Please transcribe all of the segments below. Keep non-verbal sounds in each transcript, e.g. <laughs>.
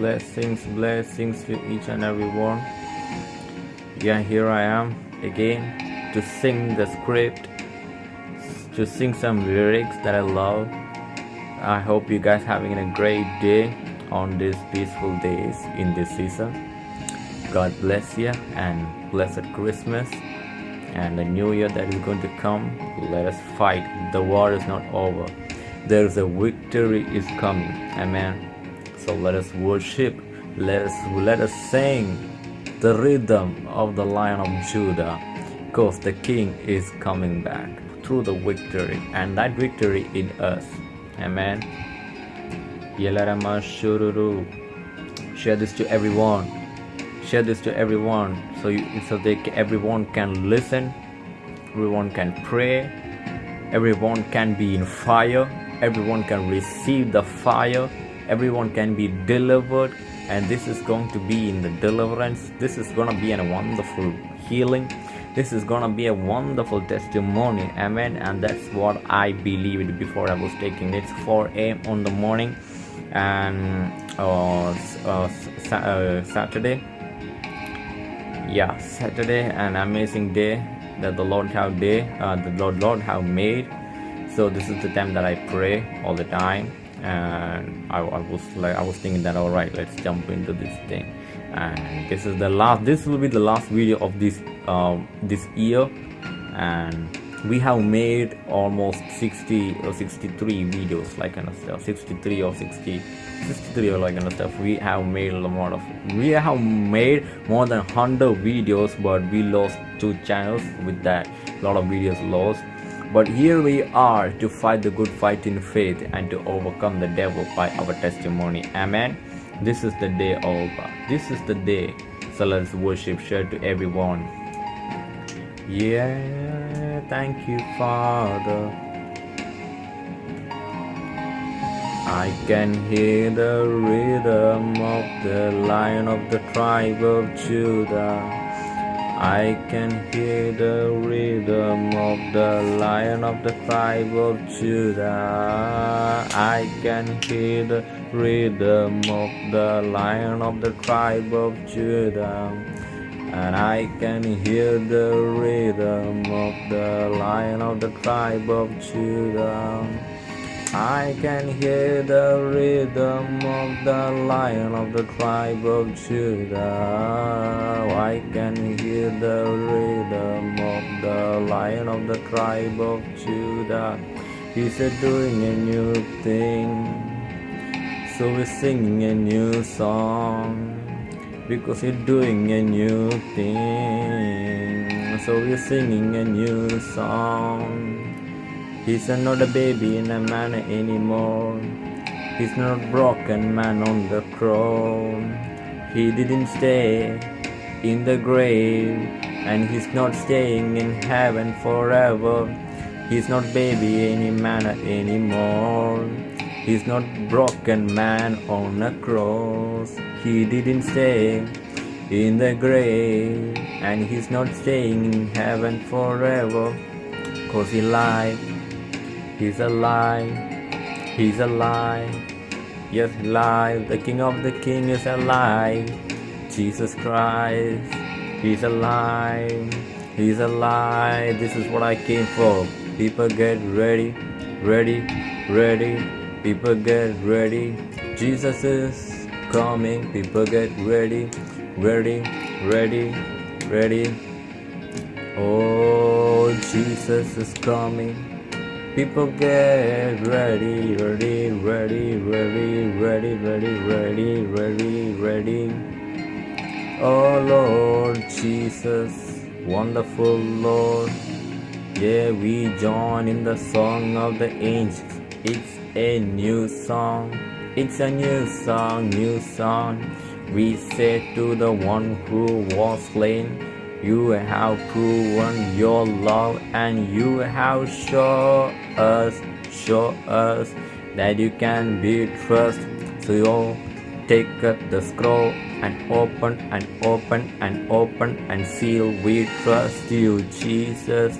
blessings, blessings to each and every one. Yeah, here I am again to sing the script, to sing some lyrics that I love. I hope you guys having a great day on these peaceful days in this season. God bless you and blessed Christmas and the new year that is going to come. Let us fight. The war is not over. There is a victory is coming. Amen. So let us worship. Let us let us sing the rhythm of the Lion of Judah, because the King is coming back through the victory, and that victory in us. Amen. Yelarama Shururu. Share this to everyone. Share this to everyone, so you, so they everyone can listen, everyone can pray, everyone can be in fire, everyone can receive the fire everyone can be delivered and this is going to be in the deliverance. This is going to be a wonderful healing. This is going to be a wonderful testimony. Amen. And that's what i believed before i was taking it. 4 a.m on the morning and uh, uh, uh, saturday. Yeah saturday an amazing day that the lord have day uh, the lord lord have made. So this is the time that i pray all the time and I, I, was like I was thinking that all right let's jump into this thing. And this is the last this will be the last video of this um, this year. And we have made almost 60 or 63 videos like kind of stuff. 63 or 60 63 or like kind of stuff. We have made a lot of we have made more than 100 videos but we lost two channels with that. A lot of videos lost but here we are to fight the good fight in faith and to overcome the devil by our testimony. Amen. This is the day of this is the day. So let's worship share to everyone. Yeah, thank you, Father. I can hear the rhythm of the lion of the tribe of Judah. I can hear the rhythm of the lion of the tribe of Judah. I can hear the rhythm of the lion of the tribe of Judah. And I can hear the rhythm of the lion of the tribe of Judah. I can hear the rhythm of the lion of the tribe of Judah. I can hear the rhythm of the lion of the tribe of Judah. He's doing a new thing. So we're singing a new song. Because he's doing a new thing. So we're singing a new song. He's not a baby in a man anymore. He's not broken man on the cross. He didn't stay in the grave, and he's not staying in heaven forever. He's not baby any man anymore. He's not broken man on a cross. He didn't stay in the grave, and he's not staying in heaven forever. Cause he lied He's alive. He's alive. Yes, alive. The King of the King is alive. Jesus Christ. He's alive. He's alive. This is what I came for. People get ready. Ready. Ready. People get ready. Jesus is coming. People get ready. Ready. Ready. Ready. Oh, Jesus is coming. People get ready, ready, ready, ready, ready, ready, ready, ready, ready. Oh Lord Jesus, wonderful Lord. Yeah, we join in the song of the angels. It's a new song. It's a new song, new song. We say to the one who was slain. You have proven your love and you have shown us, show us that you can be trusted. So you take the scroll and open and open and open and seal. We trust you, Jesus.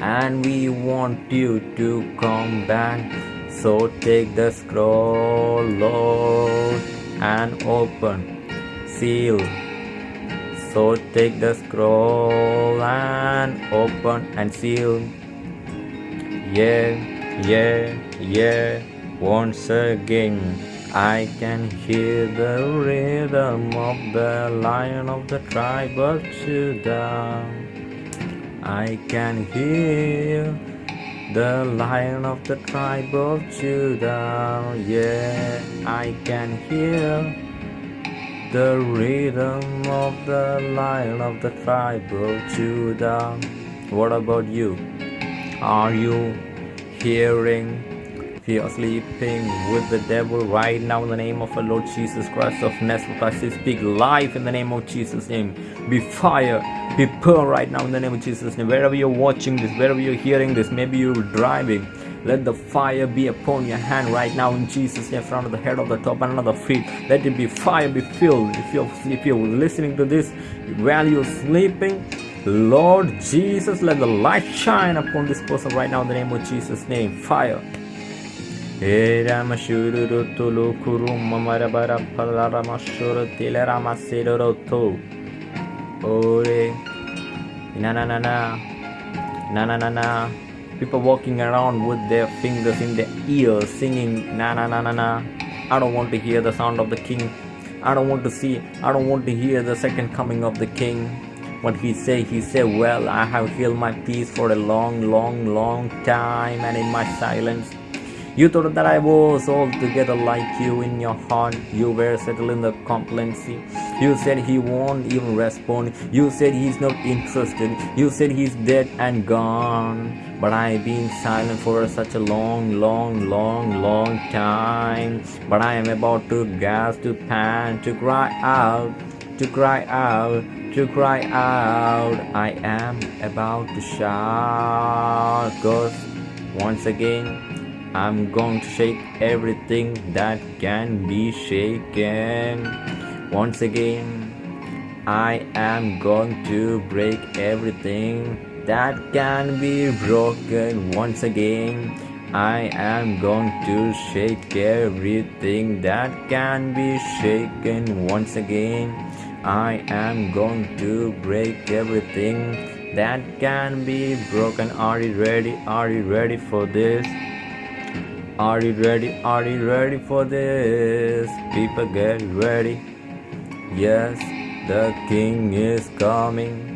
and we want you to come back. So take the scroll, Lord, and open, seal. So take the scroll and open and seal. Yeah, yeah, yeah, once again. I can hear the rhythm of the lion of the tribe of Judah. I can hear the lion of the tribe of Judah. Yeah, I can hear the rhythm of the lion of the tribe of Judah. What about you? Are you hearing? If you are sleeping with the devil right now in the name of the Lord Jesus Christ of Nazareth, I say speak life in the name of Jesus' name. Be fire, be pearl right now in the name of Jesus' name. Wherever you're watching this, wherever you're hearing this, maybe you're driving. Let the fire be upon your hand right now in Jesus' name, front of the head of the top and the feet. Let it be fire, be filled. If you're if you're listening to this while you're sleeping, Lord Jesus, let the light shine upon this person right now in the name of Jesus' name. Fire. Na na na na. Na na na na. People walking around with their fingers in their ears singing na na na na na. I don't want to hear the sound of the king. I don't want to see, I don't want to hear the second coming of the king. What he say, he say, well, I have held my peace for a long, long, long time and in my silence. You thought that I was altogether like you in your heart. You were settled in the complacency. You said he won't even respond. You said he's not interested. You said he's dead and gone. But I've been silent for such a long, long, long, long time. But I am about to gasp, to pant, to cry out, to cry out, to cry out. I am about to shout. Cause once again, I'm going to shake everything that can be shaken. Once again, I am going to break everything that can be broken. Once again, I am going to shake everything that can be shaken. Once again, I am going to break everything that can be broken. Are you ready? Are you ready for this? Are you ready? Are you ready for this? People get ready. Yes, the King is coming.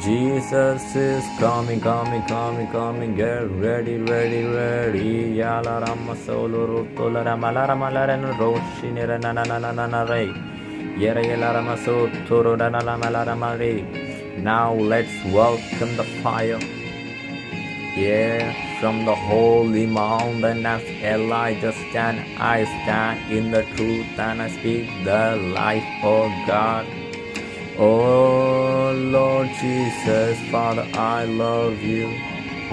Jesus is coming, coming, coming, coming. Get ready, ready, ready. Yala rama solo rutola rama la rama la rena roshi nera na na na na na na re. Yera yela rama so toro na na rama la. Now let's welcome the fire. Yeah, from the holy mountain as Elijah stand, I stand in the truth and I speak the life of God. Oh Lord Jesus, Father, I love you.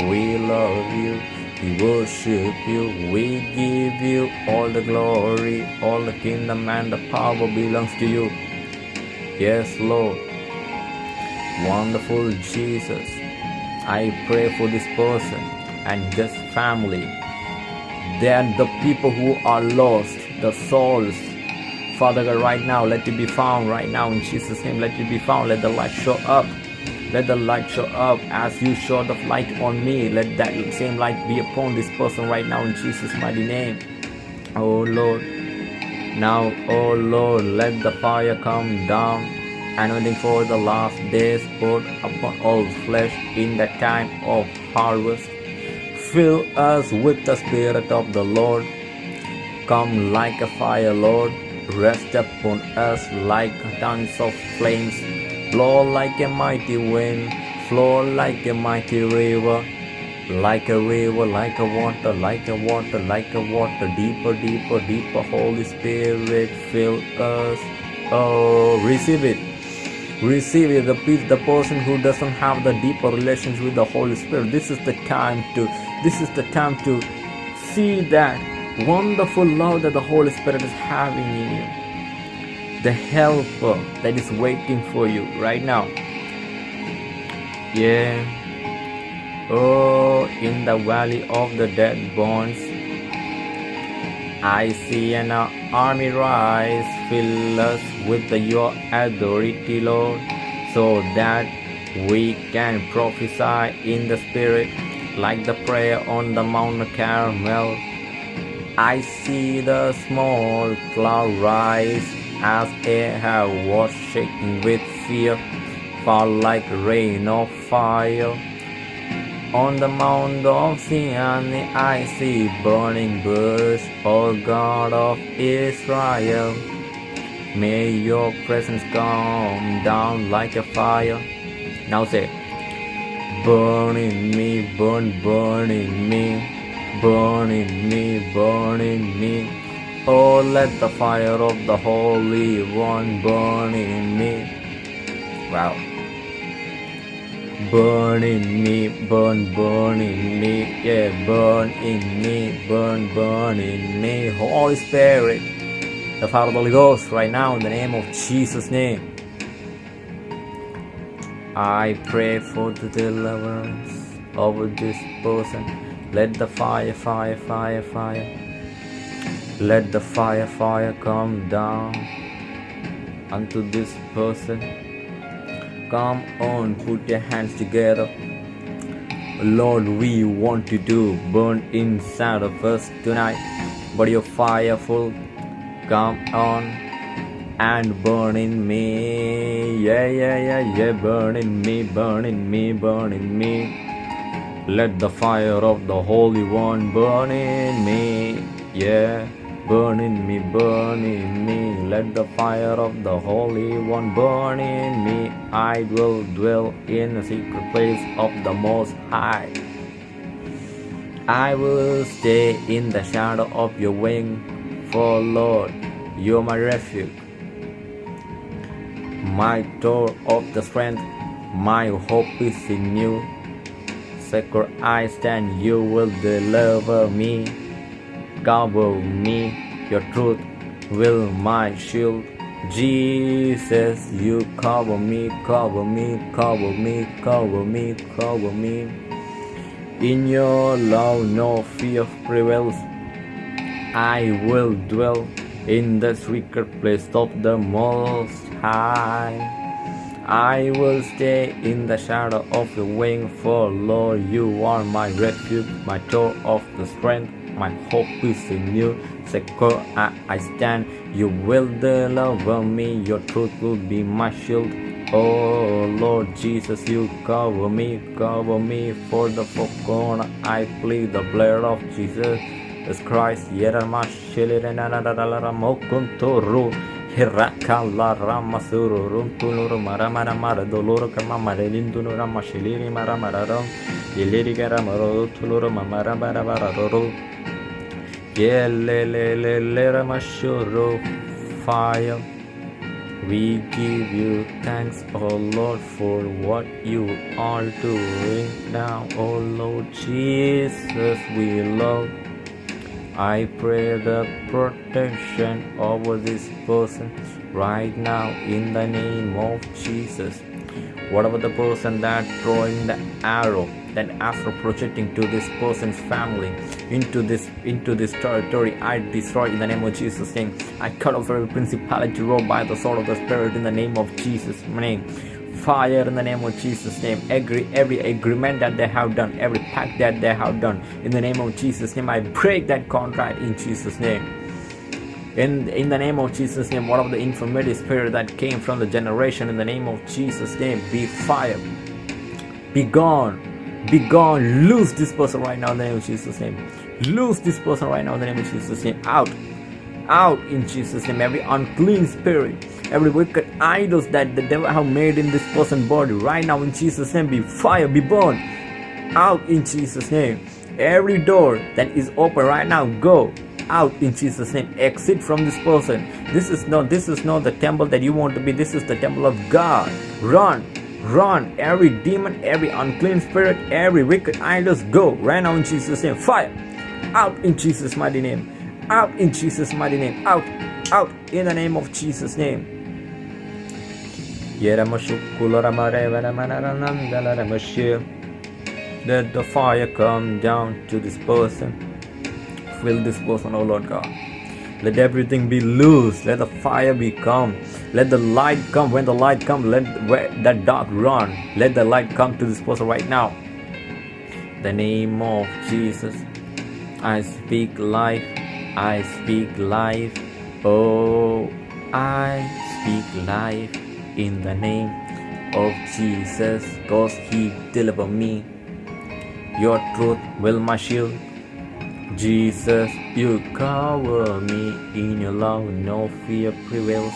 We love you. We worship you. We give you all the glory. All the kingdom and the power belongs to you. Yes, Lord. Wonderful Jesus. I pray for this person and this family. They are the people who are lost, the souls. Father God, right now, let it be found right now in Jesus' name. Let it be found. Let the light show up. Let the light show up as you show the light on me. Let that same light be upon this person right now in Jesus' mighty name. Oh Lord. Now, oh Lord, let the fire come down anointing for the last days poured upon all flesh in the time of harvest. Fill us with the Spirit of the Lord. Come like a fire, Lord. Rest upon us like tongues of flames. Blow like a mighty wind. Flow like a mighty river. Like a river, like a water, like a water, like a water. Deeper, deeper, deeper. Holy Spirit, fill us. Oh, receive it receive it the the person who doesn't have the deeper relations with the holy spirit this is the time to this is the time to see that wonderful love that the holy spirit is having in you the helper that is waiting for you right now yeah Oh, in the valley of the dead bones, I see an army rise. Fill us with your authority, Lord, so that we can prophesy in the Spirit like the prayer on the Mount Carmel. I see the small cloud rise as Ahab was shaken with fear, fall like rain of fire. On the Mount of Zion I see burning bush, O God of Israel. May your presence come down like a fire. Now say, burn in me, burn, burn in me, burn in me, burn in me. Oh, let the fire of the Holy One burn in me. Wow. Burn in me, burn, burn in me, yeah, burn in me, burn, burn in me. Holy Spirit, the Father of the Holy Ghost, right now in the name of Jesus' name. I pray for the deliverance over this person. Let the fire, fire, fire, fire. Let the fire, fire come down unto this person. Come on, put your hands together. Lord, we want to burn inside of us tonight. But your fire full, come on and burn in me. Yeah, yeah, yeah, yeah, burn in me, burn in me, burn in me. Let the fire of the Holy One burn in me. Yeah, burn in me, burn in me. Let the fire of the Holy One burn in me. I will dwell in the secret place of the Most High. I will stay in the shadow of your wing, for Lord, you're my refuge my door of the strength, my hope is in you. Secure I stand, you will deliver me, cover me, your truth will my shield. Jesus, you cover me, cover me, cover me, cover me, cover me. In your love, no fear prevails. I will dwell in the secret place of the Most High. I will stay in the shadow of the wing, for Lord, you are my refuge, my tower of the strength. My hope is in you. Secure I, I stand. You will deliver me. Your truth will be my shield. Oh Lord Jesus, you cover me, cover me for the forgone. I plead the blood of Jesus. Christ, Yerama Shiliranara Mokunturu, Hirakala Ramasuru, Runtunuru Maramara Mara, Doloro Kamamara, Lindunura Mashiliri Maramararam, Yelirigaramaro, Tuluru Mamara Barabararo, Yelelelera Mashuru, fire. We give you thanks, O oh Lord, for what you are doing now, O oh Lord Jesus. We love I pray the protection over this person right now in the name of Jesus. Whatever the person that throwing the arrow, that arrow projecting to this person's family into this into this territory, I destroy in the name of Jesus' name. I cut off every principality ruled by the sword of the Spirit in the name of Jesus' name fire in the name of Jesus' name. Every every agreement that they have done, every pact that they have done, in the name of Jesus' name, I break that contract in Jesus' name. In, in the name of Jesus' name, one of the infirmity spirit that came from the generation, in the name of Jesus' name, be fire. Be gone. Be gone. Lose this person right now in the name of Jesus' name. Lose this person right now in the name of Jesus' name. Out. Out in Jesus' name. Every unclean spirit every wicked idols that the devil have made in this person's body right now in Jesus name be fire be burned out in Jesus name. Every door that is open right now go out in Jesus name. Exit from this person. This is not this is not the temple that you want to be. This is the temple of God. Run run. Every demon every unclean spirit every wicked idols go right now in Jesus name. Fire. Out in Jesus mighty name. Out in Jesus mighty name. Out out in the name of Jesus name. Let the fire come down to this person. Fill this person, oh Lord God. Let everything be loose. Let the fire be come. Let the light come. When the light come, let that dark run. Let the light come to this person right now. The name of Jesus. I speak life. I speak life. Oh, I speak life in the name of Jesus. Cause He deliver me your truth will my shield. Jesus, you cover me in your love, no fear prevails.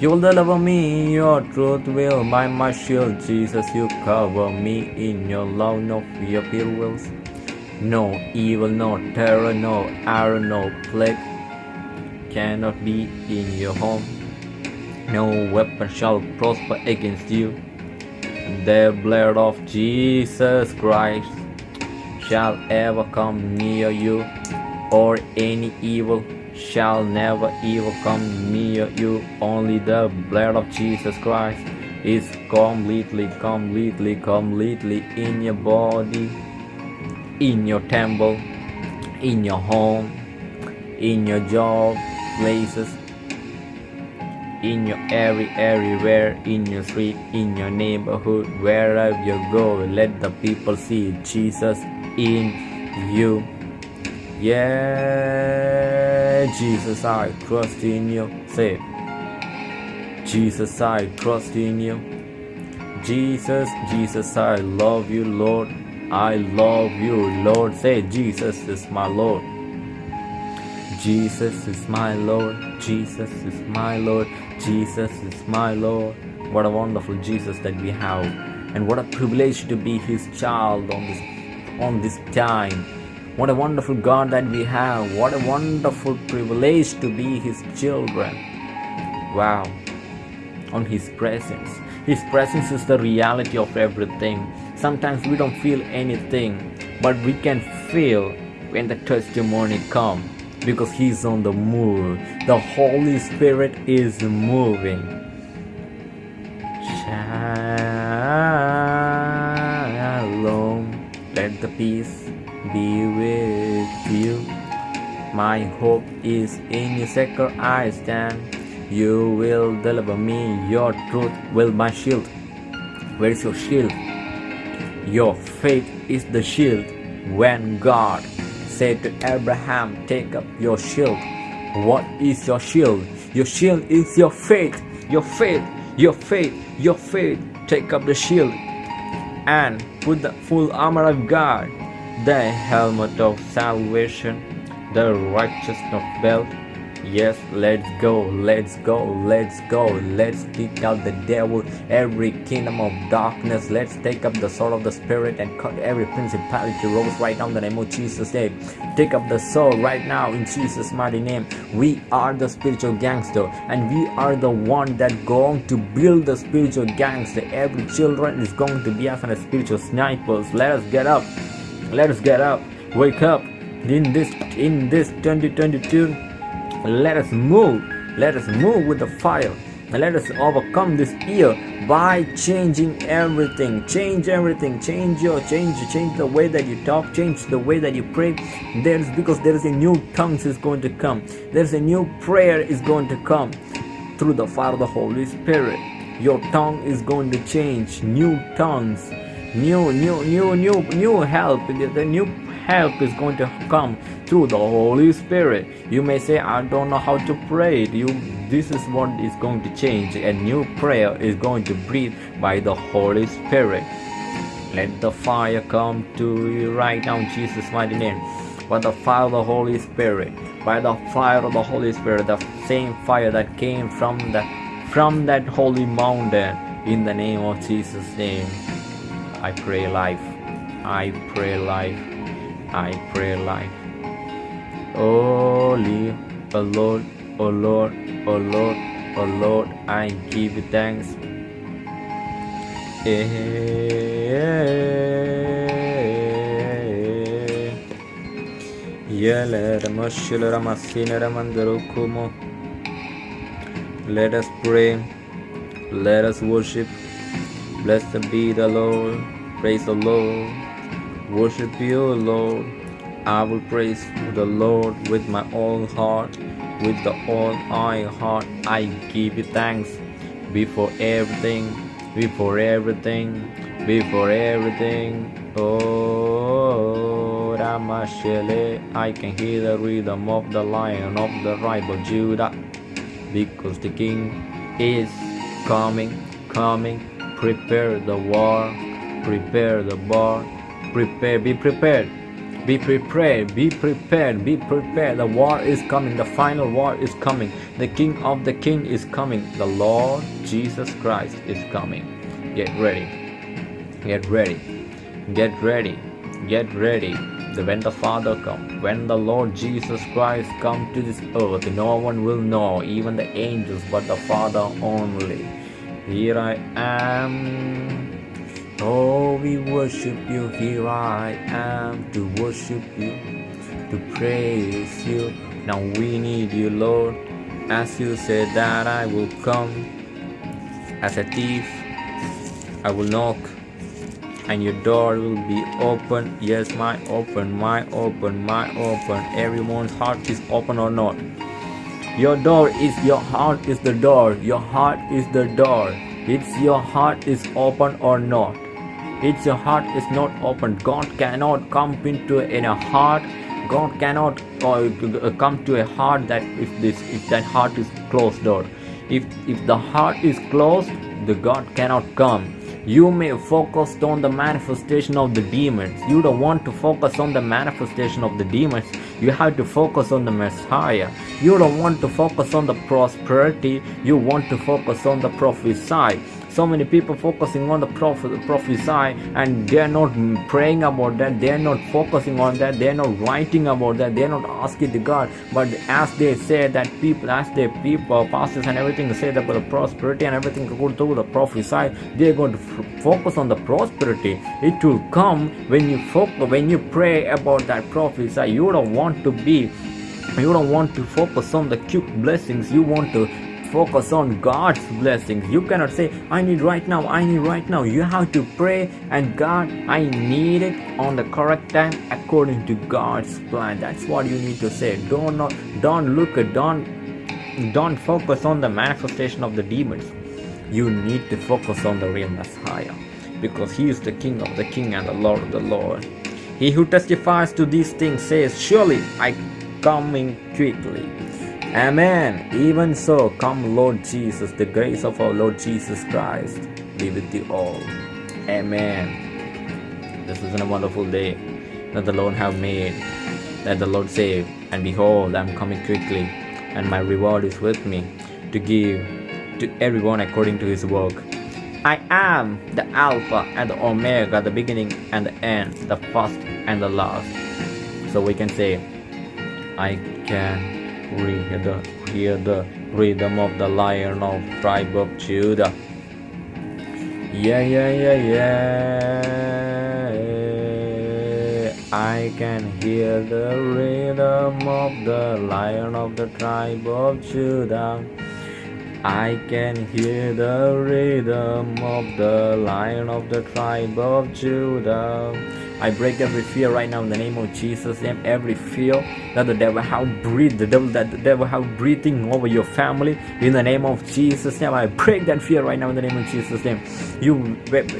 You will deliver me, your truth will by my shield. Jesus, you cover me in your love, no fear prevails. No evil, no terror, no arrow, no plague cannot be in your home. No weapon shall prosper against you. The blood of Jesus Christ shall ever come near you, or any evil shall never evil come near you. Only the blood of Jesus Christ is completely, completely, completely in your body, in your temple, in your home, in your job places, in your every everywhere in your street in your neighborhood wherever you go let the people see jesus in you. Yeah, Jesus, I trust in you. Say, Jesus, I trust in you. Jesus, Jesus, I love you, Lord. I love you, Lord. Say, Jesus is my Lord. Jesus is my Lord. Jesus is my Lord. Jesus is my Lord. What a wonderful Jesus that we have. And what a privilege to be his child on this on this time. What a wonderful God that we have. What a wonderful privilege to be His children. Wow. On His presence. His presence is the reality of everything. Sometimes we don't feel anything, but we can feel when the testimony comes because He's on the move. The Holy Spirit is moving. Shalom. Let the peace be with you. My hope is in your sacred I stand. You will deliver me, your truth will my shield. Where is your shield? Your faith is the shield. When God said to Abraham, Take up your shield. What is your shield? Your shield is your faith. Your faith, your faith, your faith. Take up the shield and put the full armor of God, the helmet of salvation, the righteousness of belt. Yes, let's go, let's go, let's go. Let's kick out the devil, every kingdom of darkness. Let's take up the sword of the Spirit and cut every principality rose right now in the name of Jesus' name. Take up the sword right now in Jesus' mighty name. We are the spiritual gangster and we are the one that going to build the spiritual gangster. Every children is going to be as a spiritual snipers. Let us get up. Let us get up. Wake up. In this in this 2022 let us move. Let us move with the fire. Let us overcome this year by changing everything. Change everything. Change your change. Change the way that you talk. Change the way that you pray. There's because there is a new tongues is going to come. There's a new prayer is going to come through the fire of the Holy Spirit. Your tongue is going to change. New tongues. New, new, new, new, new help. The new help is going to come through the Holy Spirit. You may say, I don't know how to pray. You, this is what is going to change. A new prayer is going to breathe by the Holy Spirit. Let the fire come to you right now in Jesus' mighty name. By the fire of the Holy Spirit, by the fire of the Holy Spirit, the same fire that came from the from that holy mountain, in the name of Jesus' name, I pray life. I pray life. I pray life. Oh, oh Lord, oh Lord, oh Lord, oh Lord, I give thanks. Eh, Let us pray. Let us worship. Blessed be the Lord. Praise the Lord. Worship you, Lord. I will praise the Lord with my whole heart, with the whole my heart. I give you thanks before everything, before everything, before everything. Oh, Ramashele, I can hear the rhythm of the lion of the tribe of Judah, because the King is coming, coming. Prepare the war, prepare the war, prepare, be prepared. Be prepared, be prepared, be prepared. The war is coming, the final war is coming. The King of the King is coming. The Lord Jesus Christ is coming. Get ready, get ready, get ready, get ready. When the Father come, when the Lord Jesus Christ come to this earth, no one will know, even the angels, but the Father only. Here I am. Oh, we worship you. Here I am to worship you, to praise you. Now we need you, Lord. As you said that I will come as a thief, I will knock, and your door will be open. Yes, my open, my open, my open. Everyone's heart is open or not. Your door is your heart is the door. Your heart is the door. It's your heart is open or not. It's your heart is not open. God cannot come into in a heart. God cannot uh, come to a heart that if this if that heart is closed door. If if the heart is closed, the God cannot come. You may focus on the manifestation of the demons. You don't want to focus on the manifestation of the demons. You have to focus on the Messiah. You don't want to focus on the prosperity. You want to focus on the prophesy. So many people focusing on the prophet, prophesy and they're not praying about that. They're not focusing on that. They're not writing about that. They're not asking the God. But as they say that people, as they people, pastors and everything say that the prosperity and everything go through the prophesy, they're going to focus on the prosperity. It will come when you focus, when you pray about that prophesy. You don't want to be you don't want to focus on the cute blessings you want to focus on god's blessings you cannot say i need right now i need right now. You have to pray and god i need it on the correct time according to god's plan. That's what you need to say. Don't not don't look at don't don't focus on the manifestation of the demons. You need to focus on the real messiah because he is the king of the king and the lord of the lord. He who testifies to these things says surely i coming quickly amen even so come lord jesus the grace of our lord jesus christ be with you all amen this is a wonderful day that the lord have made that the lord save. and behold i'm coming quickly and my reward is with me to give to everyone according to his work I am the Alpha and the Omega, the beginning and the end, the first and the last. So we can say, I can hear the, hear the rhythm of the lion of tribe of Judah. Yeah, yeah, yeah, yeah. I can hear the rhythm of the lion of the tribe of Judah. I can hear the rhythm of the lion of the tribe of Judah. I break every fear right now in the name of Jesus. Name every fear that the devil have breathed, the devil that the devil have breathing over your family in the name of Jesus. Name I break that fear right now in the name of Jesus. Name you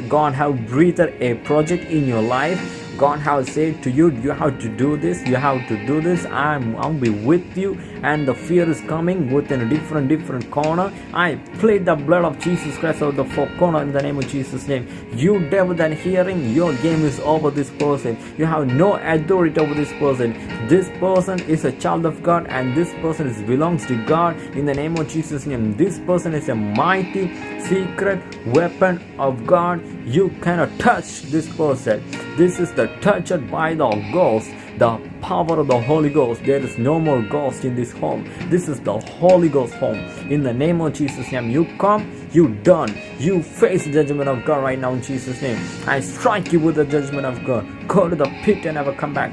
God have breathed a project in your life. God has said to you, you have to do this, you have to do this. I'm I'll be with you, and the fear is coming within a different, different corner. I plead the blood of Jesus Christ out the four corner in the name of Jesus' name. You devil that hearing, your game is over this person. You have no authority over this person. This person is a child of God, and this person is belongs to God in the name of Jesus' name. This person is a mighty secret weapon of God. You cannot touch this person. This is the touched by the ghost, the power of the Holy Ghost. There is no more ghost in this home. This is the Holy Ghost home. In the name of Jesus' name, you come, you done. You face the judgment of God right now in Jesus' name. I strike you with the judgment of God. Go to the pit and never come back.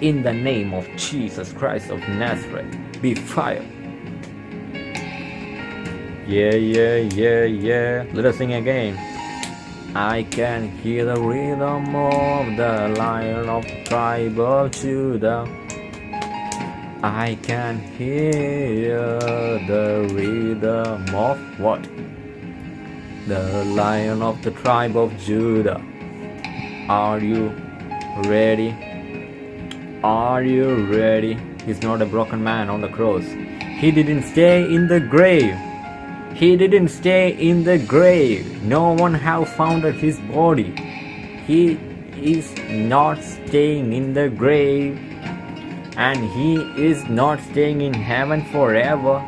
In the name of Jesus Christ of Nazareth, be fired. Yeah, yeah, yeah, yeah. Let us sing again. I can hear the rhythm of the lion of the tribe of Judah. I can hear the rhythm of what? The lion of the tribe of Judah. Are you ready? Are you ready? He's not a broken man on the cross. He didn't stay in the grave. He didn't stay in the grave. No one have found his body. He is not staying in the grave. And he is not staying in heaven forever.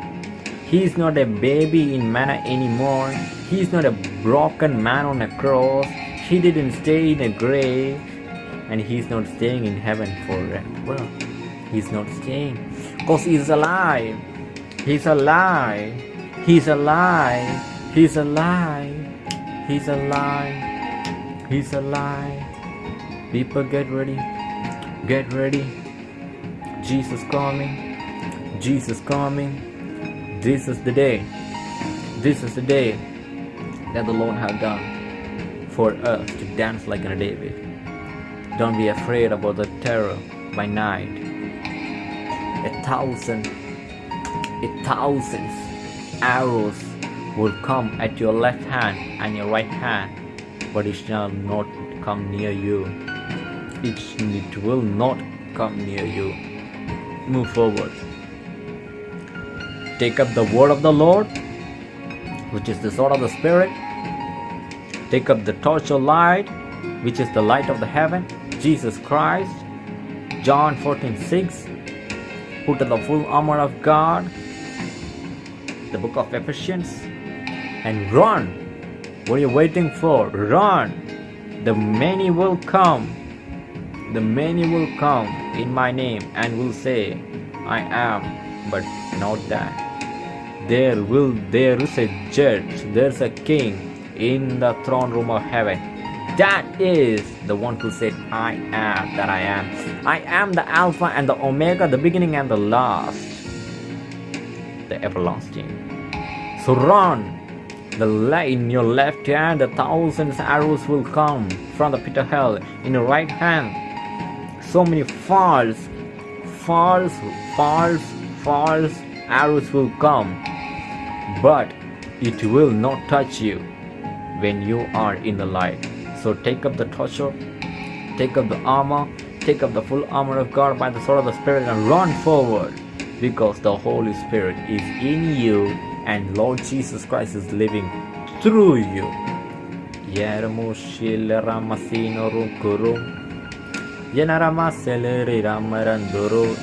He is not a baby in manna anymore. He is not a broken man on a cross. He didn't stay in a grave. And he is not staying in heaven forever. He's not staying. Because he's alive. He's alive. He's alive. He's alive. He's alive. He's alive. People get ready. Get ready. Jesus coming. Jesus coming. This is the day. This is the day that the Lord have done for us to dance like a David. Don't be afraid about the terror by night. A thousand, a thousands arrows will come at your left hand and your right hand, but it shall not come near you. It, it will not come near you. Move forward. Take up the word of the Lord, which is the sword of the Spirit. Take up the torch of light, which is the light of the heaven, Jesus Christ. John 14 6. Put on the full armor of God, the book of Ephesians, and run. What are you waiting for? Run. The many will come. The many will come in my name and will say, I am, but not that. There will there is a judge, there's a king in the throne room of heaven. That is the one who said, I am that I am. I am the Alpha and the Omega, the beginning and the last, the everlasting. So run. The in your left hand, the thousands arrows will come from the pit of hell. In your right hand, so many false, false, false, false arrows will come, but it will not touch you when you are in the light. So take up the torture, take up the armor, take up the full armor of God by the sword of the Spirit and run forward because the Holy Spirit is in you and Lord Jesus Christ is living through you.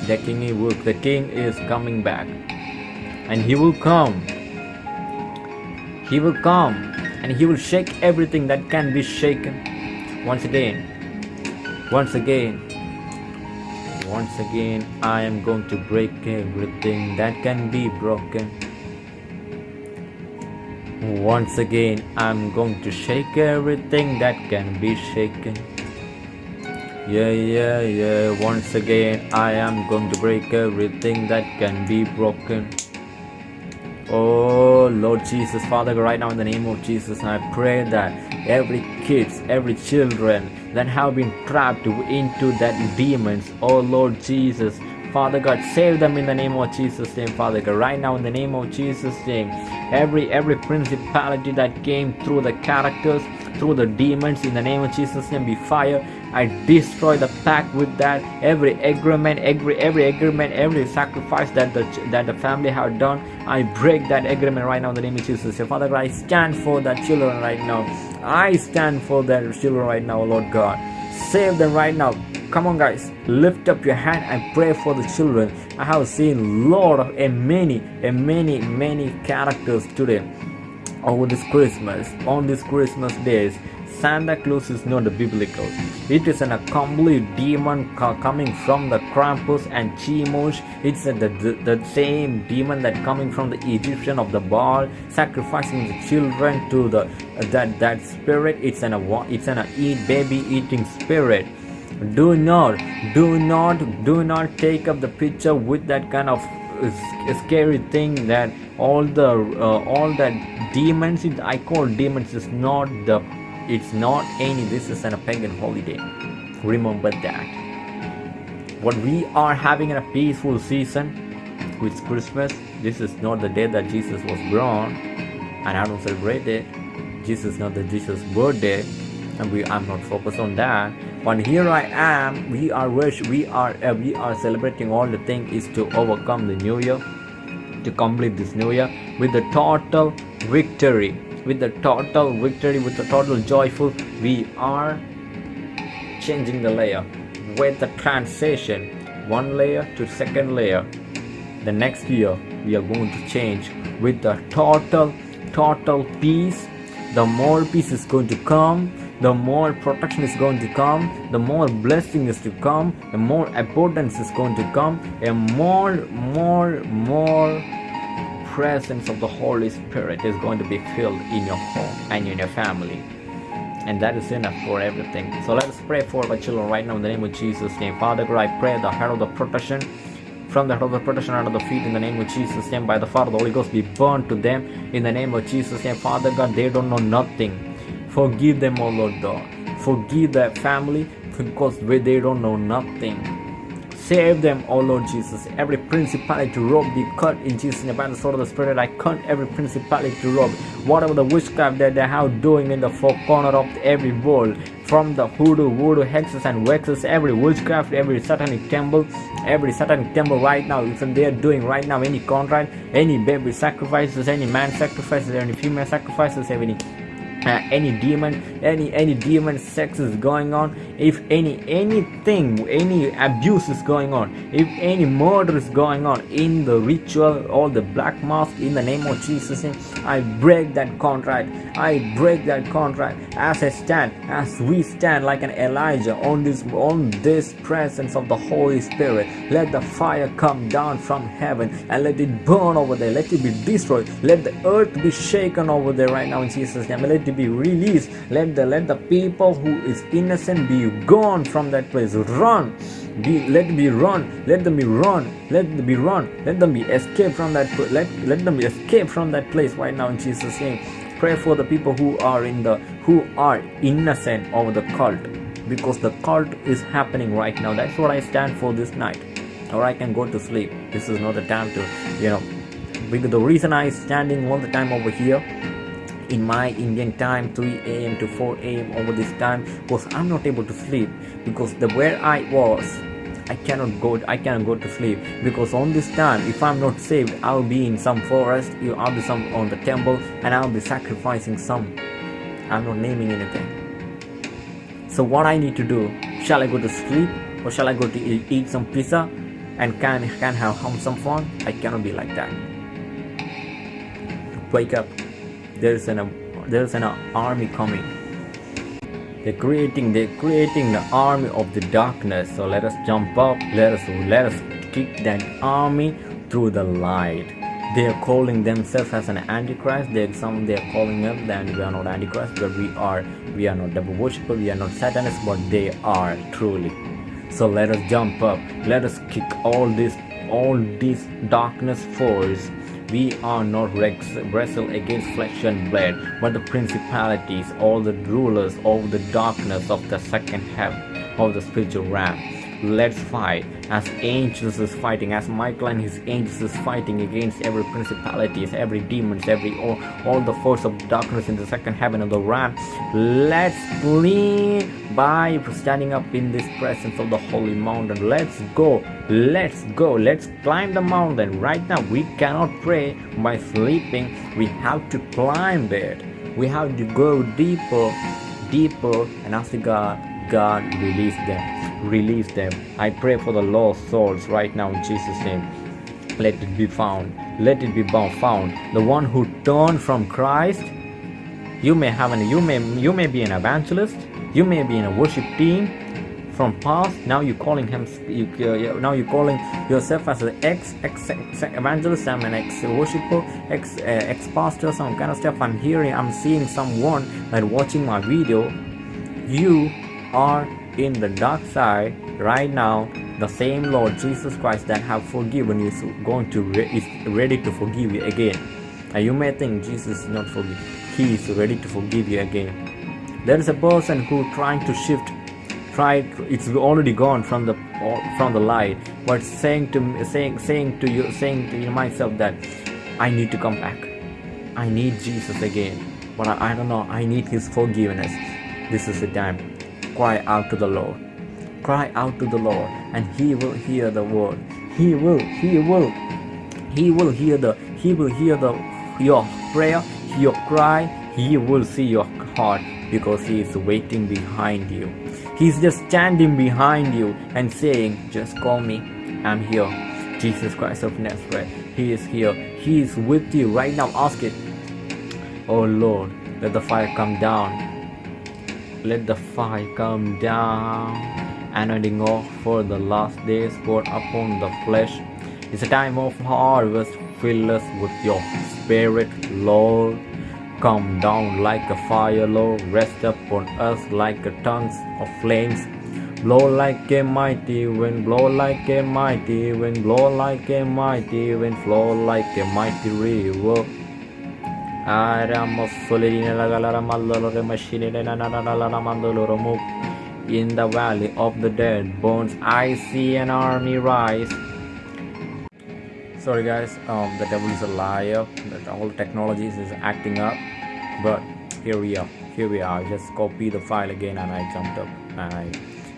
The king, the king is coming back and he will come. He will come and he will shake everything that can be shaken. Once again, once again, once again, I am going to break everything that can be broken. Once again, I'm going to shake everything that can be shaken. Yeah, yeah, yeah. Once again, I am going to break everything that can be broken. Oh Lord Jesus, Father, God, right now in the name of Jesus, I pray that every kids, every children that have been trapped into that demons, oh Lord Jesus, Father God, save them in the name of Jesus' name, Father God. Right now, in the name of Jesus' name, every every principality that came through the characters, through the demons, in the name of Jesus' name, be fire. I destroy the pact with that. Every agreement, every every agreement, every sacrifice that the that the family have done, I break that agreement right now in the name of Jesus. So, Father I stand for the children right now. I stand for the children right now, Lord God. Save them right now come on guys lift up your hand and pray for the children i have seen lot of a many a many many characters today over this christmas on this christmas days Santa Claus is not biblical. It is an a complete demon coming from the Krampus and Chemosh. It's a, the, the, same demon that coming from the Egyptian of the Baal, sacrificing the children to the that that spirit. It's an a it's an a eat baby eating spirit do not do not do not take up the picture with that kind of scary thing that all the uh, all that demons i call demons is not the it's not any this is an, a pagan holiday. Remember that. What we are having in a peaceful season with christmas this is not the day that jesus was born and i don't celebrate it. Jesus is not the jesus birthday and we i'm not focused on that but here i am. We are we are uh, we are celebrating all the thing is to overcome the new year to complete this new year with the total victory with the total victory with the total joyful. We are changing the layer with the transition. One layer to second layer. The next year we are going to change with the total total peace. The more peace is going to come the more protection is going to come the more blessing is to come the more abundance is going to come and more more more presence of the Holy Spirit is going to be filled in your home and in your family. And that is enough for everything. So let us pray for our children right now in the name of Jesus' name. Father God, I pray the head of the protection from the head of the protection under the feet in the name of Jesus' name by the Father, the Holy Ghost be burned to them in the name of Jesus' name. Father God, they don't know nothing. Forgive them, O Lord God. Forgive their family because they don't know nothing. Save them, O Lord Jesus. Every principality to rob be cut in Jesus' name. By the sword of the Spirit, I cut every principality to rob. Whatever the witchcraft that they have doing in the four corner of every world, from the hoodoo, voodoo, hexes and vexes, every witchcraft, every satanic temple, every satanic temple right now, even they are doing right now any contract, any baby sacrifices, any man sacrifices, any female sacrifices, any uh, any demon any any demon sex is going on if any anything any abuse is going on if any murder is going on in the ritual or the black mass in the name of jesus i break that contract i break that contract as i stand as we stand like an elijah on this on this presence of the holy spirit let the fire come down from heaven and let it burn over there let it be destroyed let the earth be shaken over there right now in jesus name let it be released. Let the let the people who is innocent be gone from that place. Run. Be let be run. Let them be run. Let them be run. Let them be escape from that let let them escape from that place right now in jesus name. Pray for the people who are in the who are innocent of the cult. Because the cult is happening right now. That's what i stand for this night. Or i can go to sleep. This is not the time to you know. Because the reason i standing all the time over here in my Indian time 3 a.m. to 4 a.m. over this time because I'm not able to sleep. Because the where I was I cannot go I cannot go to sleep. Because on this time if I'm not saved I'll be in some forest You I'll be some on the temple and I'll be sacrificing some. I'm not naming anything. So what I need to do shall I go to sleep or shall I go to eat some pizza and can can have some fun? I cannot be like that. Wake up there's an there's an army coming. They're creating they're creating the army of the darkness. So let us jump up. Let us let us kick that army through the light. They are calling themselves as an antichrist. They're some they're calling them that we are not antichrist but we are we are not devil worshipper we are not satanists but they are truly. So let us jump up. Let us kick all this all this darkness force we are not wrestle against flesh and blood, but the principalities, all the rulers of the darkness of the second heaven, of the spiritual realm. Let's fight as angels is fighting, as Michael and his angels is fighting against every principalities, every demons, every all, all the force of darkness in the second heaven of the realm. Let's lean by standing up in this presence of the holy mountain. Let's go, let's go, let's climb the mountain. Right now, we cannot pray by sleeping. We have to climb it. We have to go deeper, deeper, and ask God, God, release them release them. I pray for the lost souls right now in Jesus' name. Let it be found. Let it be found. The one who turned from Christ. You may have an you may you may be an evangelist. You may be in a worship team from past. Now you're calling him. You, uh, now you're calling yourself as an ex ex, ex evangelist. I'm an ex worshiper, ex uh, ex pastor, some kind of stuff. I'm hearing. I'm seeing someone that watching my video. You are in the dark side right now the same lord jesus christ that have forgiven you is going to re- is ready to forgive you again. And you may think jesus is not forgive he is ready to forgive you again. There is a person who trying to shift try it's already gone from the from the light but saying to saying saying to you saying to myself that i need to come back. I need jesus again. But I, I don't know i need his forgiveness. This is the time cry out to the lord. Cry out to the lord and he will hear the word. He will he will he will hear the he will hear the your prayer your cry. He will see your heart because he is waiting behind you. He's just standing behind you and saying just call me. I'm here. Jesus christ of nazareth he is here. He is with you right now. Ask it. Oh lord let the fire come down let the fire come down anointing off for the last days poured upon the flesh. It's a time of harvest fill us with your spirit lord. Come down like a fire lord. Rest upon us like a tongues of flames. Blow like a mighty wind blow like a mighty wind blow like a mighty wind flow like a mighty river in the valley of the dead bones I see an army rise. Sorry guys um, the devil is a liar. That all technologies is acting up. But here we are. Here we are. I just copy the file again and I jumped up and I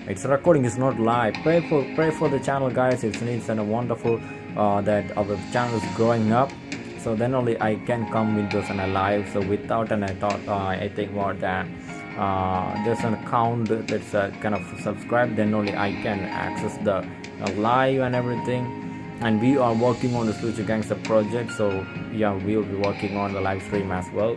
it's recording. Is not live. Pray for pray for the channel guys. It's needs and wonderful uh, that our channel is growing up so then only I can come with this and a live so without and I thought uh, I think more that. Uh, there's an account that's uh, kind of subscribed then only I can access the uh, live and everything. And we are working on the Future Gangster project so yeah we will be working on the live stream as well.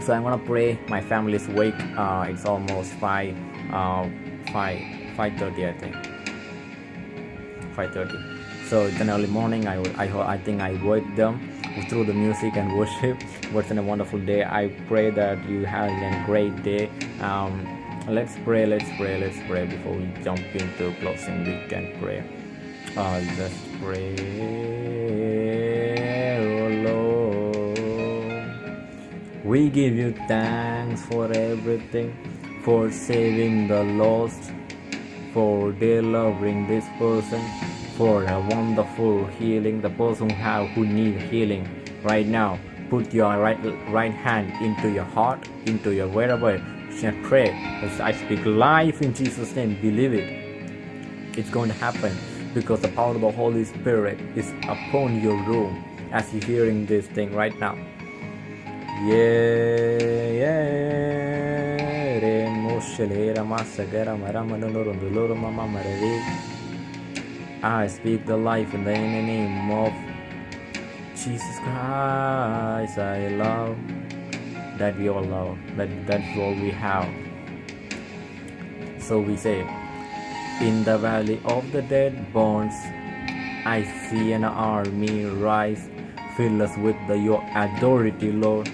So I'm gonna pray my family is awake uh, it's almost 5 uh, 5 5.30 I think. 5.30 so it's an early morning. I, I, I think I wake them through the music and worship. <laughs> What's in a wonderful day. I pray that you have a great day. Um, let's pray let's pray let's pray before we jump into closing we can pray I'll just pray, oh Lord. We give you thanks for everything, for saving the lost, for delivering this person, for a wonderful healing, the person who have who need healing right now. Put your right right hand into your heart, into your wherever, and pray. As I speak life in Jesus' name, believe it. It's going to happen because the power of the Holy Spirit is upon your room as you're hearing this thing right now. Yeah, yeah. I speak the life in the name of Jesus Christ. I love that we all love that that's all we have. So we say in the valley of the dead bones, I see an army rise. Fill us with the, your authority, Lord,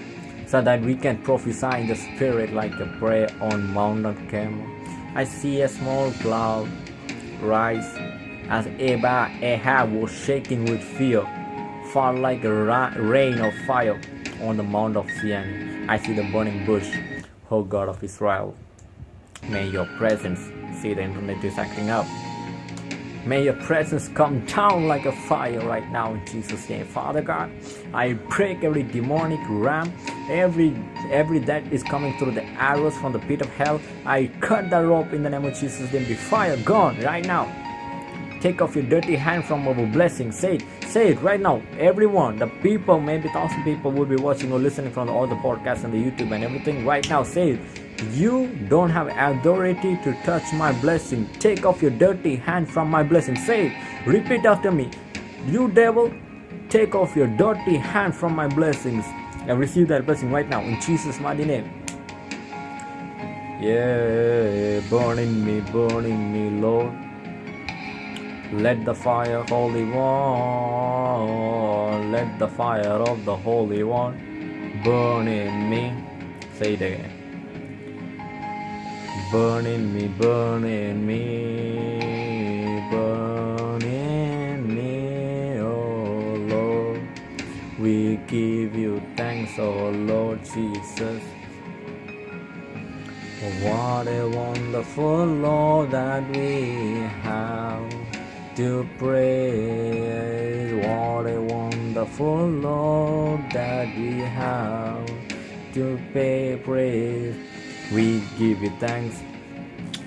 so that we can prophesy in the Spirit like a prayer on Mount Carmel. I see a small cloud rise as Ahab was shaking with fear, fall like a rain of fire on the Mount of Zion. I see the burning bush, O God of Israel. May your presence see the internet is acting up. May your presence come down like a fire right now in Jesus' name. Father God, I break every demonic ram, every every that is coming through the arrows from the pit of hell. I cut the rope in the name of Jesus' name. Be fire gone right now. Take off your dirty hand from our blessing. Say it, say it right now. Everyone, the people, maybe thousand people will be watching or listening from all the podcasts and the YouTube and everything right now. Say it. You don't have authority to touch my blessing. Take off your dirty hand from my blessing. Say it. Repeat after me. You devil, take off your dirty hand from my blessings and receive that blessing right now in Jesus' mighty name. Yeah, burn in me, burn in me, Lord. Let the fire, Holy One, let the fire of the Holy One burn in me. Say it again. Burn in me, burn in me, burn in me, oh Lord. We give you thanks, oh Lord Jesus. What a wonderful Lord that we to praise. What a wonderful Lord that we have to pay praise. We give you thanks.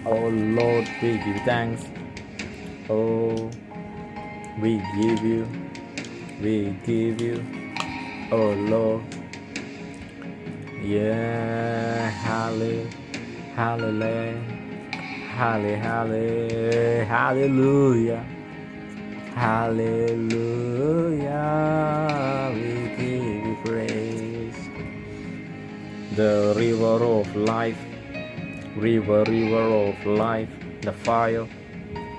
Oh Lord, we give you thanks. Oh, we give you, we give you. Oh Lord. Yeah, hallelujah. Hallelujah. Hallelujah. Hallelujah. Hallelujah. We give you praise. The river of life. River, river of life. The fire.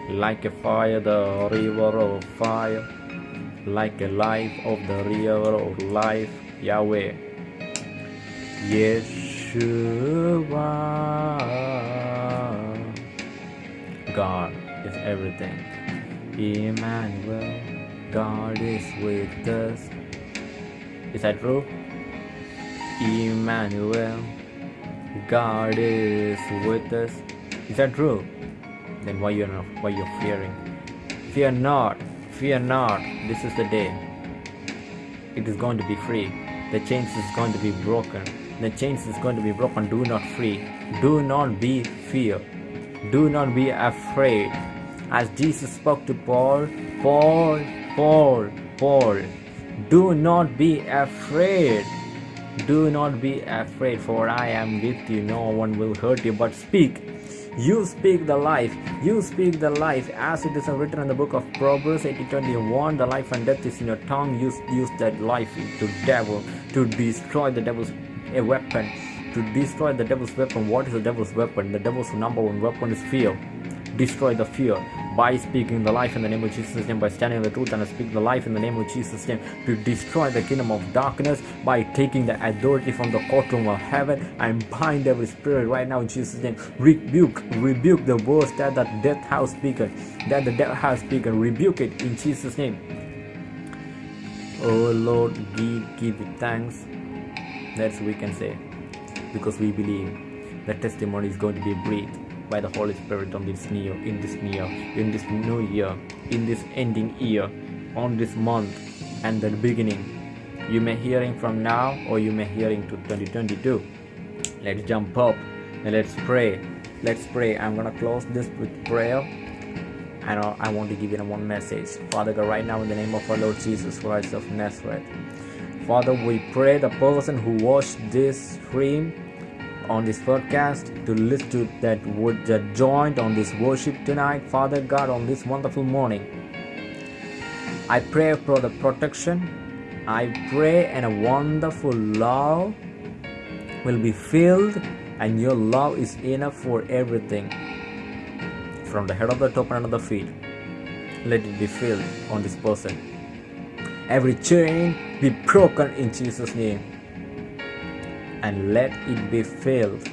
Like a fire, the river of fire. Like a life of the river of life. Yahweh. Yeshua. God is everything. Emmanuel, God is with us. Is that true? Emmanuel, God is with us. Is that true? Then why you're not, why you're fearing? Fear not, fear not. This is the day. It is going to be free. The chains is going to be broken. The chains is going to be broken. Do not free. Do not be fear. Do not be afraid. As Jesus spoke to Paul, Paul, Paul, Paul, do not be afraid. Do not be afraid, for I am with you. No one will hurt you, but speak. You speak the life. You speak the life as it is written in the book of Proverbs 80:21. The life and death is in your tongue. Use use that life to devil to destroy the devil's a weapon. To destroy the devil's weapon. What is the devil's weapon? The devil's number one weapon is fear. Destroy the fear by speaking the life in the name of Jesus' name, by standing in the truth and speak the life in the name of Jesus' name, to destroy the kingdom of darkness by taking the authority from the courtroom of heaven and bind every spirit right now in Jesus' name. Rebuke, rebuke the words that the death house spoken, that the death house spoken. Rebuke it in Jesus' name. Oh Lord, give, give thanks. That's what we can say. Because we believe the testimony is going to be breathed by the Holy Spirit on this new in this new in this new year, in this ending year, on this month and the beginning. You may hearing from now or you may hearing to 2022. Let's jump up and let's pray. Let's pray. I'm gonna close this with prayer. And I want to give you one message. Father God, right now in the name of our Lord Jesus Christ of Nazareth. Father, we pray the person who watched this stream on this podcast to listen to that would joined on this worship tonight, Father God, on this wonderful morning. I pray for the protection. I pray and a wonderful love will be filled, and your love is enough for everything. From the head of the top and of the feet, let it be filled on this person. Every chain be broken in Jesus' name and let it be filled.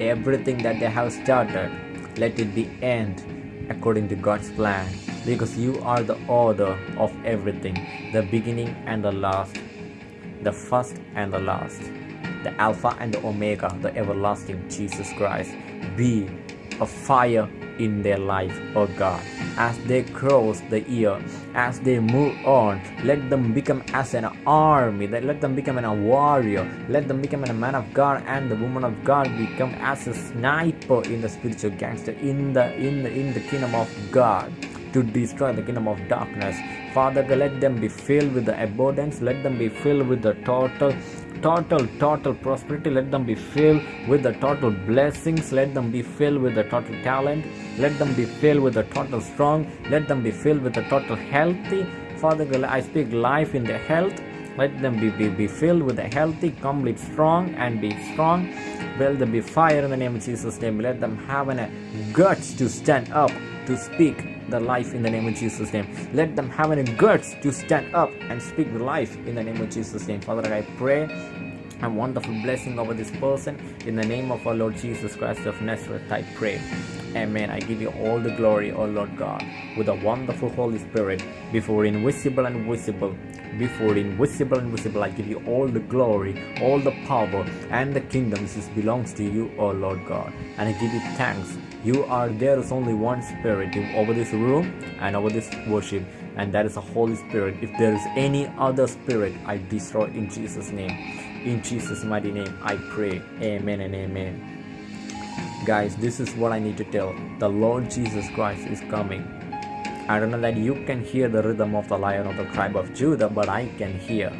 Everything that they have started, let it be end according to God's plan. Because you are the order of everything, the beginning and the last, the first and the last, the Alpha and the Omega, the everlasting Jesus Christ. Be a fire in their life, oh God. As they cross the year, as they move on, let them become as an army, let them become a warrior, let them become a man of God and the woman of God become as a sniper in the spiritual gangster in the in the in the kingdom of God to destroy the kingdom of darkness. Father, let them be filled with the abundance, let them be filled with the total total total prosperity. Let them be filled with the total blessings. Let them be filled with the total talent. Let them be filled with the total strong. Let them be filled with the total healthy. Father i speak life in their health. Let them be, be, be filled with a healthy complete strong and be strong. Will them be fire in the name of jesus name. Let them have a guts to stand up to speak the life in the name of Jesus' name. Let them have any guts to stand up and speak the life in the name of Jesus' name. Father, I pray a wonderful blessing over this person. In the name of our Lord Jesus Christ of Nazareth, I pray. Amen. I give you all the glory, O Lord God, with a wonderful Holy Spirit, before invisible and visible, before invisible and visible. I give you all the glory, all the power, and the kingdom. This belongs to you, O Lord God. And I give you thanks. You are there is only one spirit over this room and over this worship, and that is the Holy Spirit. If there is any other spirit, I destroy in Jesus' name. In Jesus' mighty name, I pray. Amen and amen. Guys, this is what I need to tell. The Lord Jesus Christ is coming. I don't know that you can hear the rhythm of the lion of the tribe of Judah, but I can hear.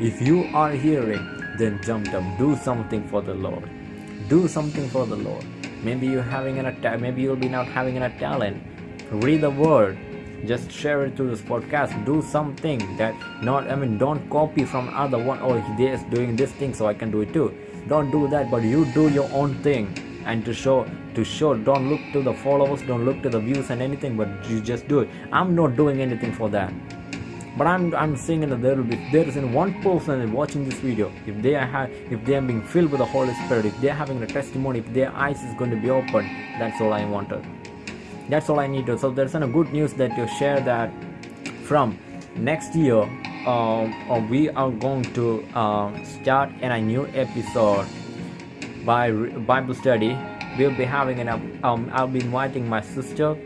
If you are hearing, then jump up. Do something for the Lord. Do something for the Lord. Maybe you're having an attack. Maybe you'll be not having a talent. Read the word. Just share it to this podcast. Do something that not. I mean, don't copy from other one. Oh, they're doing this thing, so I can do it too. Don't do that. But you do your own thing and to show to show don't look to the followers don't look to the views and anything but you just do it i'm not doing anything for that but i'm i'm saying that there will be there is in one person watching this video if they are if they are being filled with the holy spirit if they are having a testimony if their eyes is going to be open that's all i wanted that's all i need to so there's a good news that you share that from next year um, uh, we are going to uh, start a new episode by Bible study. We'll be having an um, I'll be inviting my sister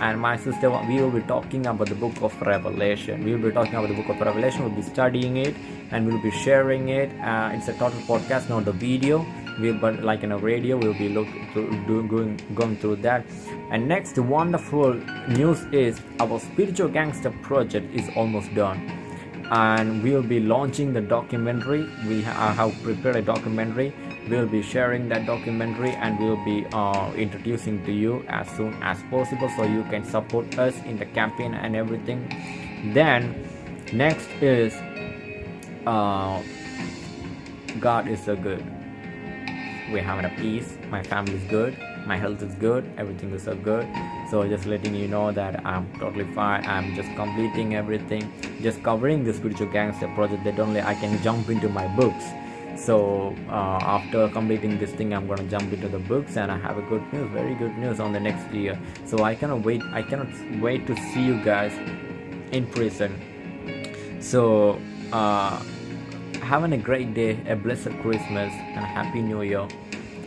and my sister we will be talking about the book of revelation. We will be talking about the book of revelation. We'll be studying it and we'll be sharing it. Uh, it's a total podcast not a video. We'll but like in a radio we'll be look through, do, going going through that. And next wonderful news is our spiritual gangster project is almost done. And we'll be launching the documentary. We ha- have prepared a documentary we'll be sharing that documentary and we'll be uh, introducing to you as soon as possible so you can support us in the campaign and everything. Then next is uh, god is so good. We're having a peace. My family is good. My health is good. Everything is so good. So just letting you know that i'm totally fine. I'm just completing everything. Just covering the spiritual gangster project that only i can jump into my books so uh, after completing this thing i'm gonna jump into the books and i have a good news very good news on the next year. So i cannot wait i cannot wait to see you guys in prison. So uh, having a great day a blessed christmas and happy new year.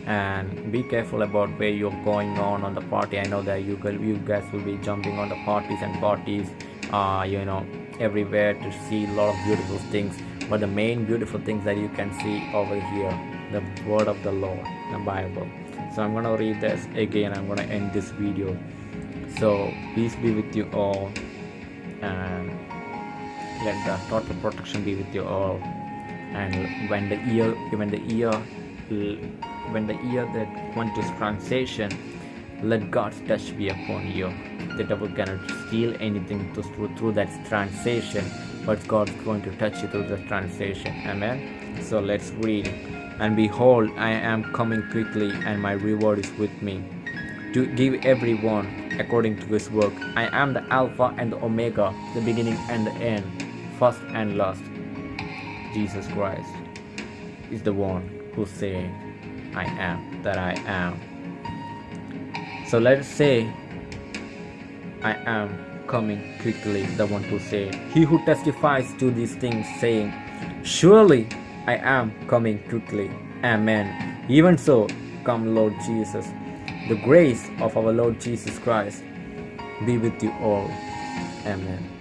And be careful about where you're going on on the party. I know that you you guys will be jumping on the parties and parties uh, you know everywhere to see a lot of beautiful things but the main beautiful things that you can see over here the word of the lord the bible. So i'm gonna read this again. I'm gonna end this video. So peace be with you all and let the total protection be with you all. And when the ear when the ear when the ear that went to translation let god's touch be upon you the devil cannot steal anything through, through that translation but God's going to touch you through the translation. Amen. So let's read. And behold, I am coming quickly, and my reward is with me to give everyone according to his work. I am the Alpha and the Omega, the beginning and the end, first and last. Jesus Christ is the one who say, I am that I am. So let's say, I am coming quickly, the one who said, He who testifies to these things, saying, Surely I am coming quickly. Amen. Even so, come, Lord Jesus. The grace of our Lord Jesus Christ be with you all. Amen.